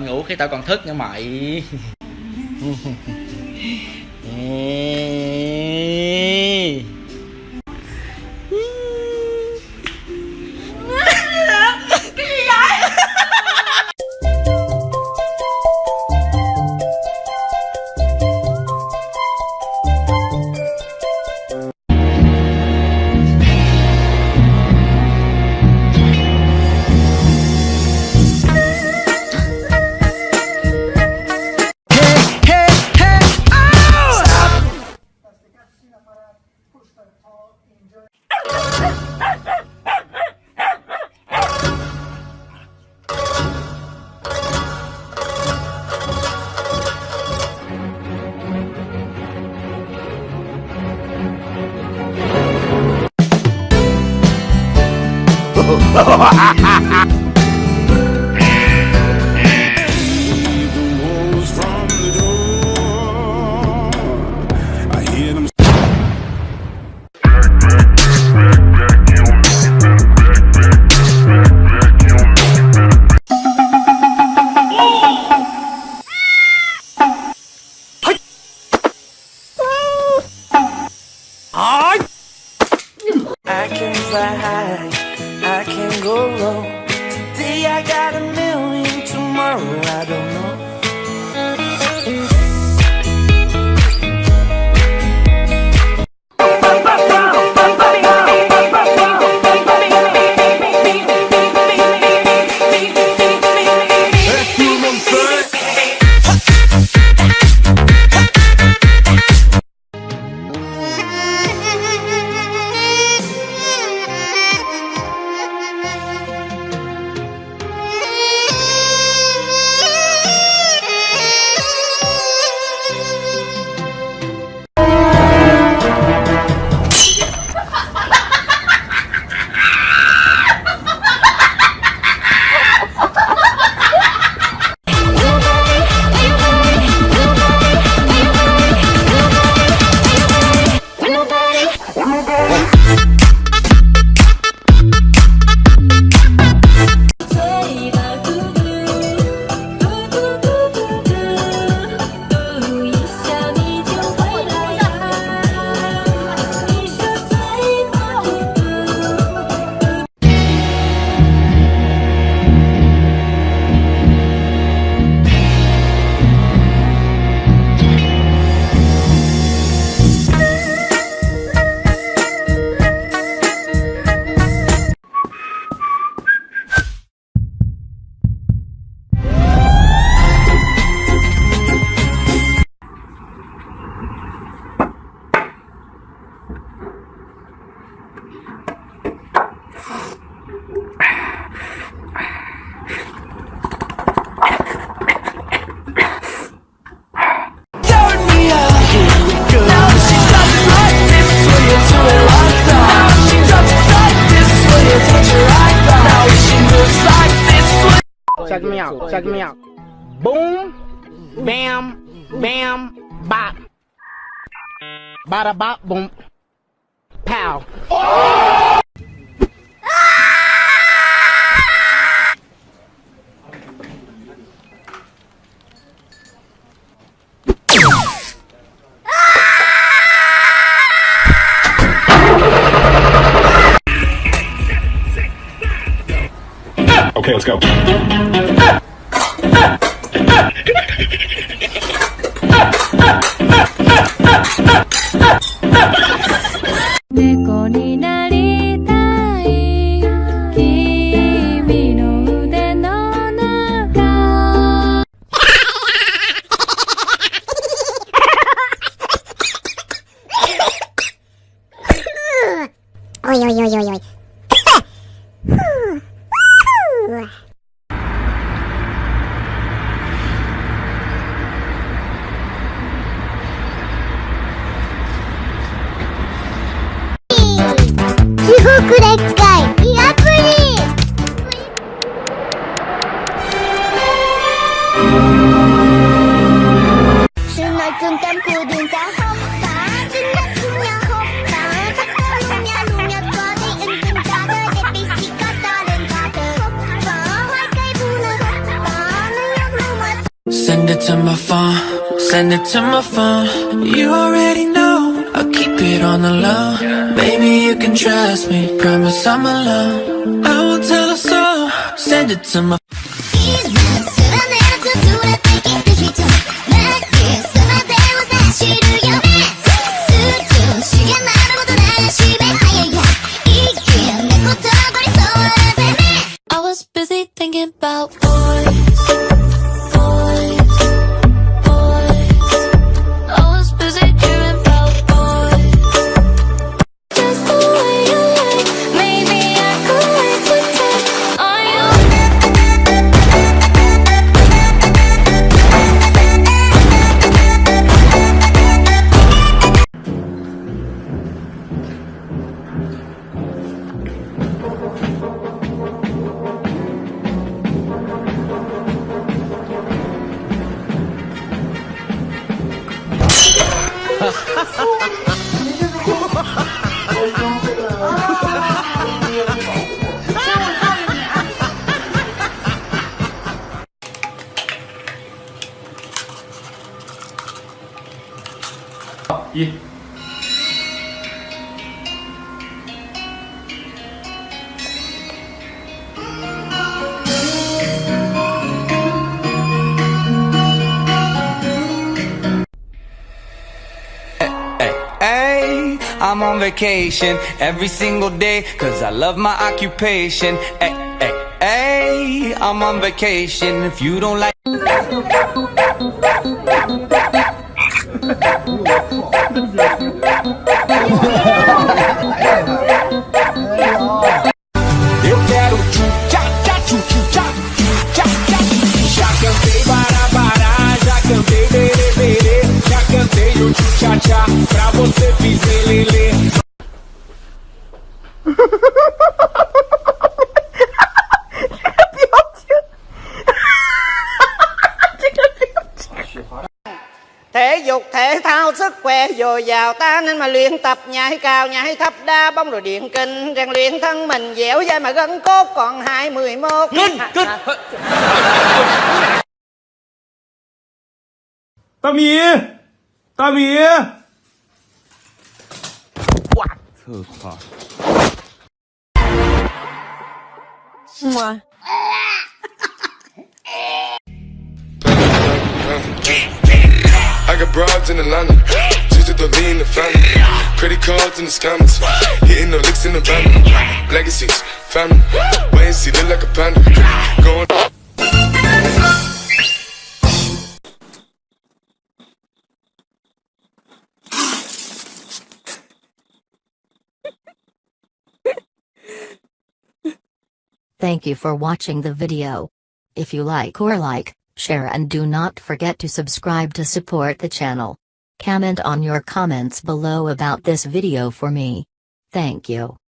ngủ khi tao còn thức nha mày. I hear them. I can fly high, go low. Today I got a million, tomorrow I don't Check me out. Check me out. Boom, bam, bam, bop. Bada bop, boom, pow. Okay, let's go. いおいおいおいおい。地獄で to my phone, send it to my phone. You already know, I'll keep it on the low. Baby, you can trust me, promise I'm alone. I won't tell a soul, send it to my I was busy thinking about Hey, I'm on vacation every single day cause I love my occupation. Hey, hey, hey, I'm on vacation if you don't like você fiz lelê. Thể dục thể thao sức khỏe dồi dào ta nên mà luyện tập nhảy cao nhảy thấp đá bóng rồi điện kinh rèn luyện thân mình dẻo dai mà gân cốt còn hai mười mốt Kinh, kinh. 大米，大米。 I got broads in Atlanta, just to lean the family. Credit cards in the scammers, hitting the licks in the van. Legacies, family, wait and see, look like a panda. Going. Thank you for watching the video. If you like or like, share and do not forget to subscribe to support the channel. Comment on your comments below about this video for me. Thank you.